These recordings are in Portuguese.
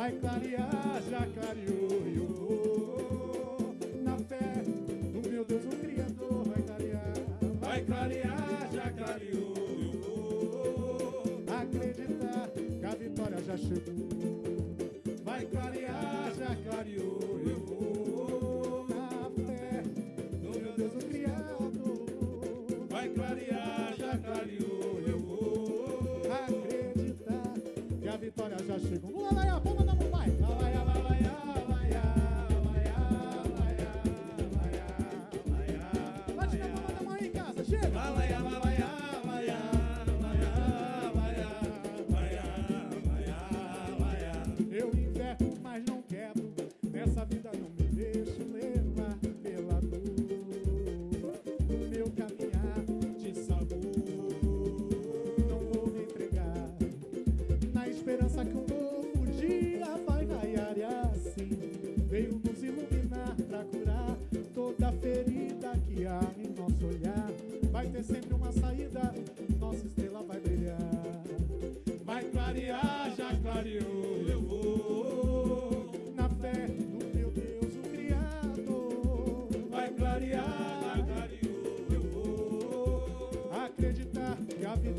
Vai clarear, já clareou. e eu vou Na fé no meu Deus, o Criador, vai clarear. Vai clarear, já clareou, eu vou. acreditar que a vitória já chegou. Vai clarear, já clareou, eu vou. Na fé no meu Deus, o Criador. Vai clarear, já clareou, eu vou. Acreditar que a vitória já chegou. Laia, a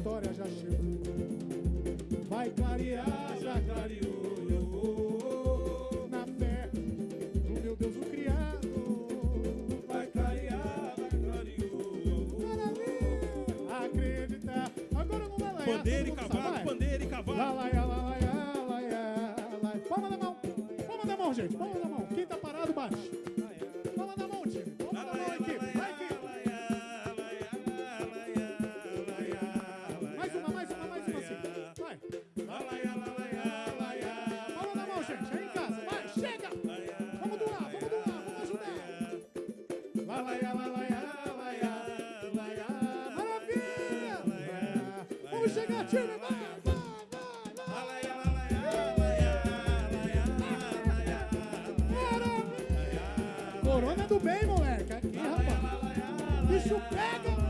vitória já chegou. Vai clarear, já clareou, na fé no meu Deus, o Criador. Vai clarear, já clareou. Maravilha! Acreditar. Agora não vai lá. pandeiro e cavalo, pandeiro e cavalo. Lalaia, lalaia, laia, laia. Palma da mão. Palma da mão, gente. Palma da mão. Quem tá parado, baixa. Palma da mão, time. Palma da mão, equipe. Vamos chegar, time. Vai, vai. Corona do bem, moleque. Aqui, rapaz. Bicho pega,